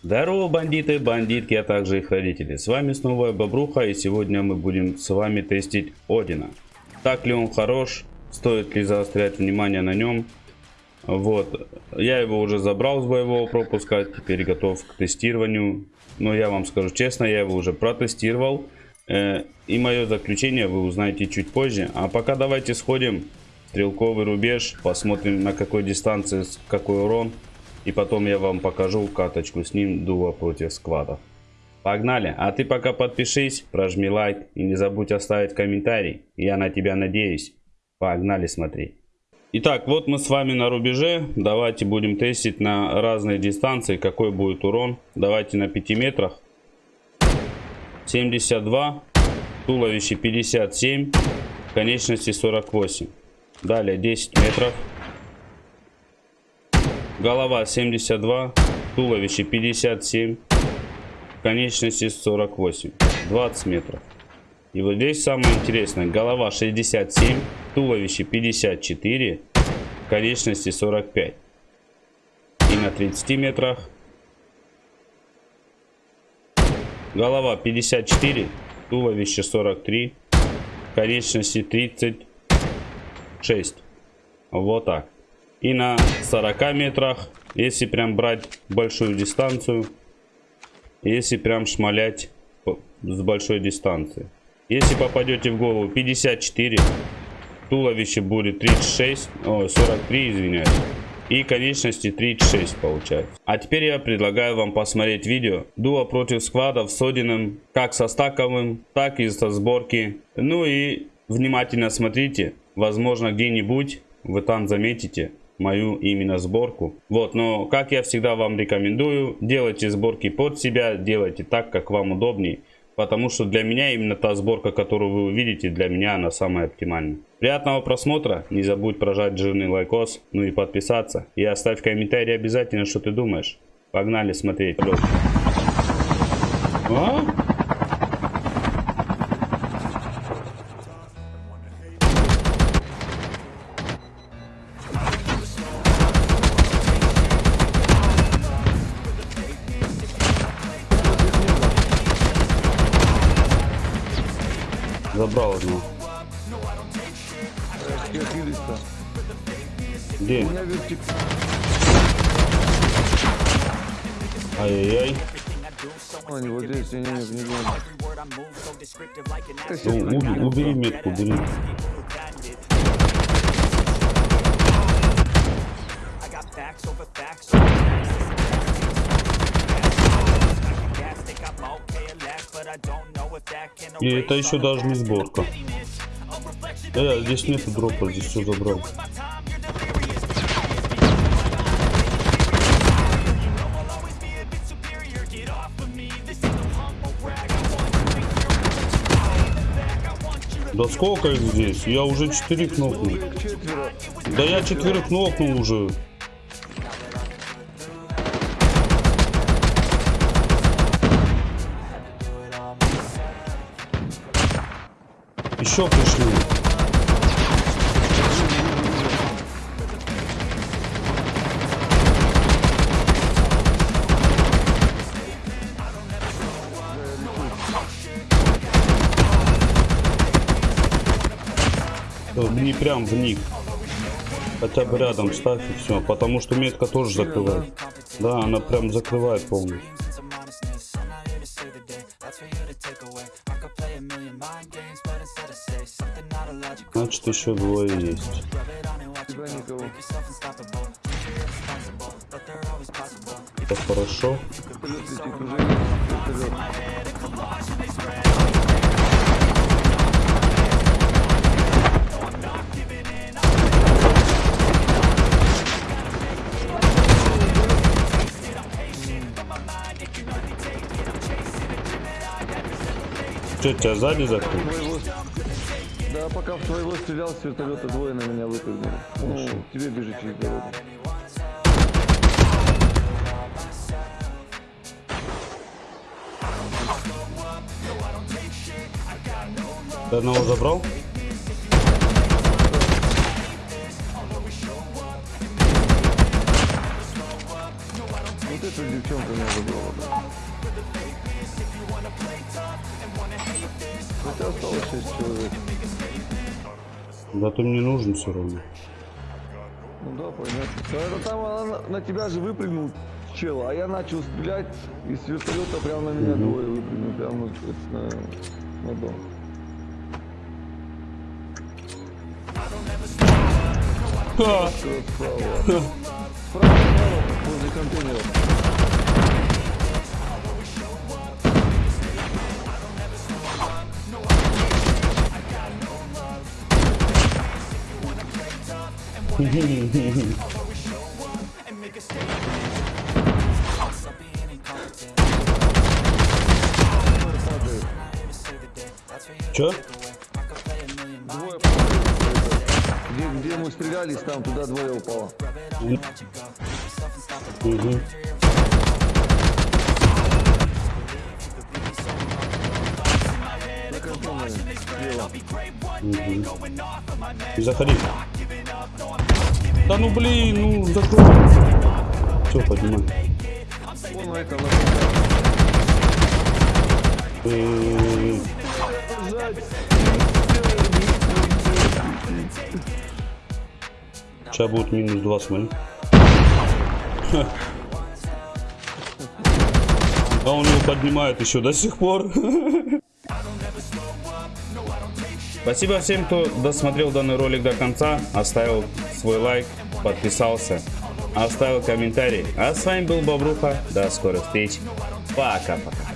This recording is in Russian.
Здорово, бандиты, бандитки, а также их родители. С вами снова Бобруха, и сегодня мы будем с вами тестить Одина. Так ли он хорош, стоит ли заострять внимание на нем. Вот, я его уже забрал с боевого пропуска, теперь готов к тестированию. Но я вам скажу честно, я его уже протестировал. Э, и мое заключение вы узнаете чуть позже. А пока давайте сходим стрелковый рубеж, посмотрим на какой дистанции какой урон. И потом я вам покажу каточку с ним дуо против сквадов. Погнали, а ты пока подпишись, прожми лайк и не забудь оставить комментарий. Я на тебя надеюсь. Погнали смотреть. Итак, вот мы с вами на рубеже. Давайте будем тестить на разные дистанции, какой будет урон. Давайте на 5 метрах. 72, туловище 57, конечности 48. Далее 10 метров. Голова 72, туловище 57, конечности 48. 20 метров. И вот здесь самое интересное. Голова 67, туловище 54, конечности 45. И на 30 метрах. Голова 54, туловище 43, конечности 36. Вот так. И на 40 метрах, если прям брать большую дистанцию, если прям шмалять с большой дистанции. Если попадете в голову 54, туловище будет 36, о, 43, извиняюсь. И конечности 36 получается. А теперь я предлагаю вам посмотреть видео дуо против сквадов с Одином, как со стаковым, так и со сборки. Ну и внимательно смотрите, возможно где-нибудь вы там заметите мою именно сборку. Вот, но как я всегда вам рекомендую, делайте сборки под себя, делайте так, как вам удобней. Потому что для меня именно та сборка, которую вы увидите, для меня она самая оптимальная. Приятного просмотра, не забудь прожать жирный лайкос, ну и подписаться. И оставь комментарий обязательно, что ты думаешь. Погнали смотреть. А? Забрал одну. Где? Ай-яй-яй. Они вот здесь, не, не, не, не. Ну, убери, убери метку, убери. И это еще даже не сборка. Э, здесь нету дропа, здесь все забрал. Да сколько их здесь? Я уже четыре кнопнул. Да я четверых кнопнул уже. Еще пришли. Не прям в них. Хотя бы рядом ставь и все. Потому что метка тоже закрывает. Да, она прям закрывает полностью. Значит, еще двое есть. Это хорошо. Что, тебя сзади закрыл? Пока в твоего стрелял с вертолета, двое на меня выпрыгнули. Ну, тебе бежит через дорогу. Ты одного забрал? Вот это что девчонка меня забрала. да. Осталось 6 человек. Да ты мне нужен все равно. Ну да, понятно. Это там она на, на тебя же выпрыгнул чел, а я начал стрелять, и с вертолета прямо на меня двое выпрыгнули, прямо на, на, на дом. Ха! Справа, справа, возле контейнера. Чё? Где, где мы стрелялись, там туда двое упало. Контейнере, слева. Заходи. Да ну блин, ну закрой. Все, поднимай. Вон Э, Бежать. Сейчас будет минус 2, смотри. А он его поднимает еще до сих пор. Спасибо всем, кто досмотрел данный ролик до конца, оставил свой лайк, подписался, оставил комментарий. А с вами был Бобруха. До скорых встреч. Пока-пока.